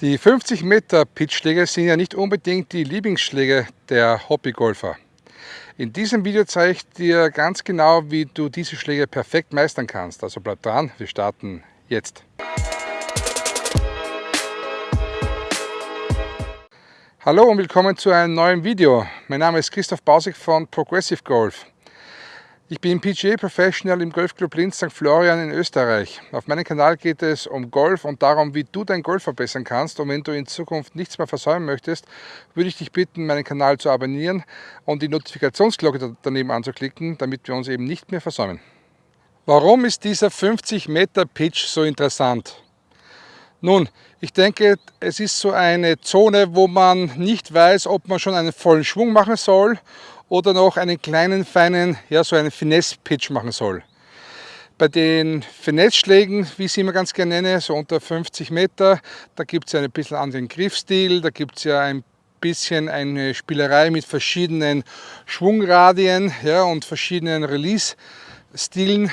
Die 50 Meter Pitchschläge sind ja nicht unbedingt die Lieblingsschläge der Hobbygolfer. In diesem Video zeige ich dir ganz genau, wie du diese Schläge perfekt meistern kannst. Also bleib dran, wir starten jetzt. Hallo und willkommen zu einem neuen Video. Mein Name ist Christoph Bausig von Progressive Golf. Ich bin PGA Professional im Golfclub Linz St. Florian in Österreich. Auf meinem Kanal geht es um Golf und darum, wie du dein Golf verbessern kannst. Und wenn du in Zukunft nichts mehr versäumen möchtest, würde ich dich bitten, meinen Kanal zu abonnieren und die Notifikationsglocke daneben anzuklicken, damit wir uns eben nicht mehr versäumen. Warum ist dieser 50 Meter Pitch so interessant? Nun, ich denke, es ist so eine Zone, wo man nicht weiß, ob man schon einen vollen Schwung machen soll oder noch einen kleinen, feinen, ja so einen Finesse-Pitch machen soll. Bei den Finesse-Schlägen, wie ich sie immer ganz gerne nenne, so unter 50 Meter, da gibt es ja ein bisschen anderen Griffstil, da gibt es ja ein bisschen eine Spielerei mit verschiedenen Schwungradien ja, und verschiedenen Release-Stilen.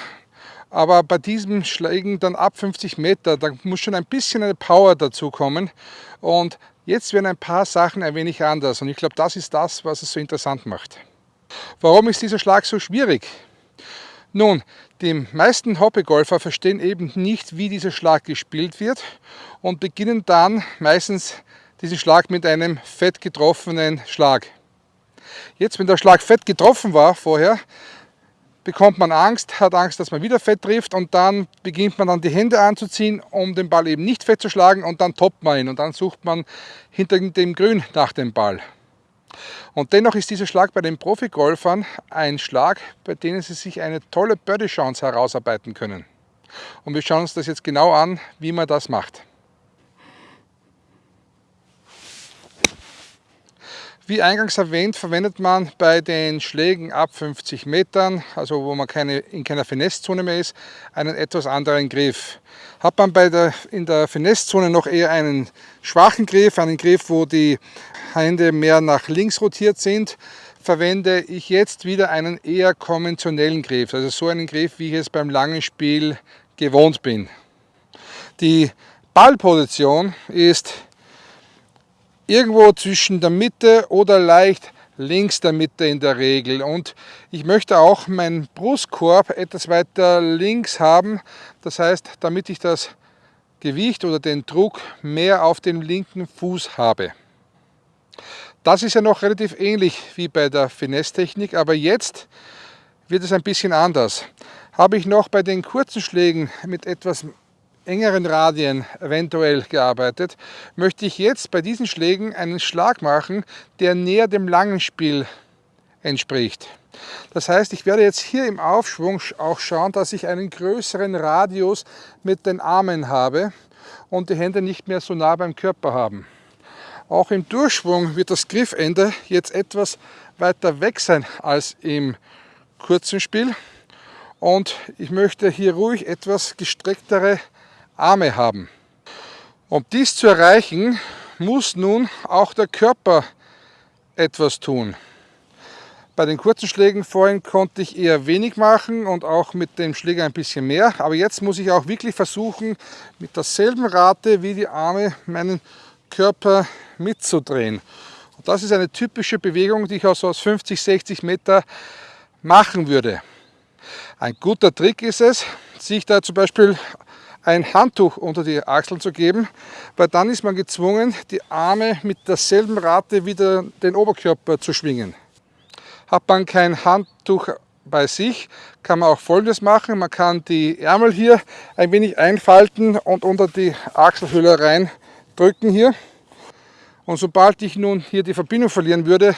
Aber bei diesem Schlägen dann ab 50 Meter, da muss schon ein bisschen eine Power dazu kommen. Und jetzt werden ein paar Sachen ein wenig anders. Und ich glaube, das ist das, was es so interessant macht. Warum ist dieser Schlag so schwierig? Nun, die meisten Hobbygolfer verstehen eben nicht, wie dieser Schlag gespielt wird und beginnen dann meistens diesen Schlag mit einem fett getroffenen Schlag. Jetzt, wenn der Schlag fett getroffen war vorher, bekommt man Angst, hat Angst, dass man wieder fett trifft und dann beginnt man dann die Hände anzuziehen, um den Ball eben nicht fett zu schlagen und dann toppt man ihn und dann sucht man hinter dem Grün nach dem Ball. Und dennoch ist dieser Schlag bei den Profigolfern ein Schlag, bei dem sie sich eine tolle Birdie-Chance herausarbeiten können. Und wir schauen uns das jetzt genau an, wie man das macht. Wie eingangs erwähnt, verwendet man bei den Schlägen ab 50 Metern, also wo man keine, in keiner Finesse-Zone mehr ist, einen etwas anderen Griff. Hat man bei der, in der Finesse-Zone noch eher einen schwachen Griff, einen Griff, wo die Hände mehr nach links rotiert sind, verwende ich jetzt wieder einen eher konventionellen Griff, also so einen Griff, wie ich es beim langen Spiel gewohnt bin. Die Ballposition ist irgendwo zwischen der Mitte oder leicht links der Mitte in der Regel. Und ich möchte auch meinen Brustkorb etwas weiter links haben. Das heißt, damit ich das Gewicht oder den Druck mehr auf dem linken Fuß habe. Das ist ja noch relativ ähnlich wie bei der Finesse-Technik, aber jetzt wird es ein bisschen anders. Habe ich noch bei den kurzen Schlägen mit etwas engeren Radien eventuell gearbeitet, möchte ich jetzt bei diesen Schlägen einen Schlag machen, der näher dem langen Spiel entspricht. Das heißt, ich werde jetzt hier im Aufschwung auch schauen, dass ich einen größeren Radius mit den Armen habe und die Hände nicht mehr so nah beim Körper haben. Auch im Durchschwung wird das Griffende jetzt etwas weiter weg sein als im kurzen Spiel. Und ich möchte hier ruhig etwas gestrecktere Arme haben. Um dies zu erreichen, muss nun auch der Körper etwas tun. Bei den kurzen Schlägen vorhin konnte ich eher wenig machen und auch mit dem Schläger ein bisschen mehr. Aber jetzt muss ich auch wirklich versuchen, mit derselben Rate wie die Arme meinen Körper mitzudrehen. Und das ist eine typische Bewegung, die ich aus 50, 60 Meter machen würde. Ein guter Trick ist es, sich da zum Beispiel ein Handtuch unter die Achseln zu geben, weil dann ist man gezwungen, die Arme mit derselben Rate wieder den Oberkörper zu schwingen. Hat man kein Handtuch bei sich, kann man auch folgendes machen. Man kann die Ärmel hier ein wenig einfalten und unter die Achselhöhle rein drücken hier. Und sobald ich nun hier die Verbindung verlieren würde,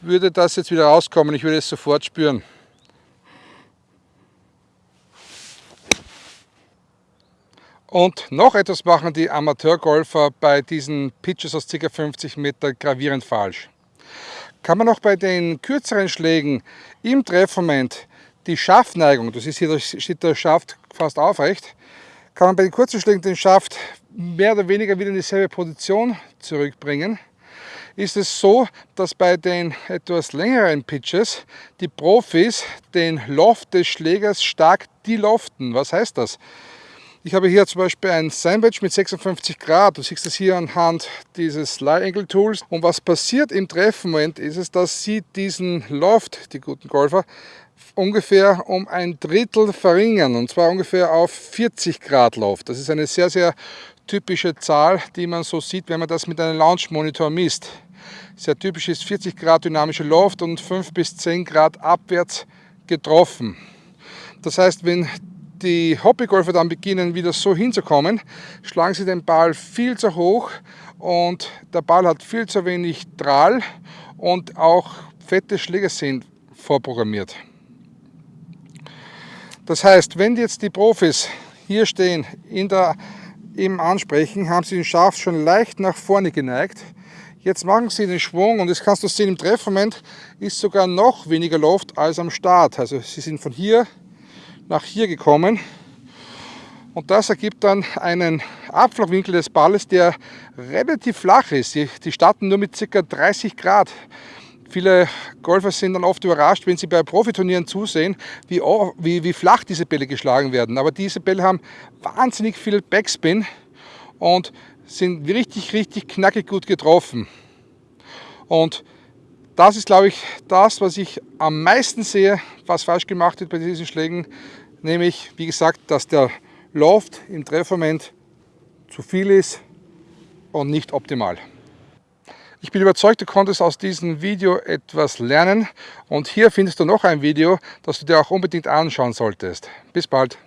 würde das jetzt wieder rauskommen. Ich würde es sofort spüren. Und noch etwas machen die Amateurgolfer bei diesen Pitches aus ca. 50 Meter gravierend falsch. Kann man auch bei den kürzeren Schlägen im Treffmoment die Schaftneigung, das ist hier da steht der Schaft fast aufrecht, kann man bei den kurzen Schlägen den Schaft mehr oder weniger wieder in dieselbe Position zurückbringen, ist es so, dass bei den etwas längeren Pitches die Profis den Loft des Schlägers stark deloften. Was heißt das? Ich habe hier zum Beispiel ein Sandwich mit 56 Grad. Du siehst das hier anhand dieses Lie Angle Tools. Und was passiert im Treffmoment ist es, dass sie diesen Loft, die guten Golfer, ungefähr um ein Drittel verringern. Und zwar ungefähr auf 40 Grad Loft. Das ist eine sehr, sehr typische Zahl, die man so sieht, wenn man das mit einem Launch Monitor misst. Sehr typisch ist 40 Grad dynamische Loft und 5 bis 10 Grad abwärts getroffen. Das heißt, wenn die Hobbygolfer dann beginnen wieder so hinzukommen, schlagen sie den Ball viel zu hoch und der Ball hat viel zu wenig Drahl und auch fette Schläge sind vorprogrammiert. Das heißt, wenn jetzt die Profis hier stehen in der, im Ansprechen, haben sie den Schaft schon leicht nach vorne geneigt. Jetzt machen sie den Schwung und das kannst du sehen, im Treffmoment ist sogar noch weniger Luft als am Start. Also sie sind von hier nach hier gekommen und das ergibt dann einen Abflugwinkel des Balles, der relativ flach ist. Die, die starten nur mit ca. 30 Grad. Viele Golfer sind dann oft überrascht, wenn sie bei Profiturnieren zusehen, wie, wie, wie flach diese Bälle geschlagen werden. Aber diese Bälle haben wahnsinnig viel Backspin und sind richtig, richtig knackig gut getroffen. Und das ist, glaube ich, das, was ich am meisten sehe, was falsch gemacht wird bei diesen Schlägen. Nämlich, wie gesagt, dass der Loft im Treffmoment zu viel ist und nicht optimal. Ich bin überzeugt, du konntest aus diesem Video etwas lernen und hier findest du noch ein Video, das du dir auch unbedingt anschauen solltest. Bis bald!